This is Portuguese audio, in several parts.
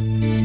Bye.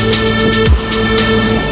Música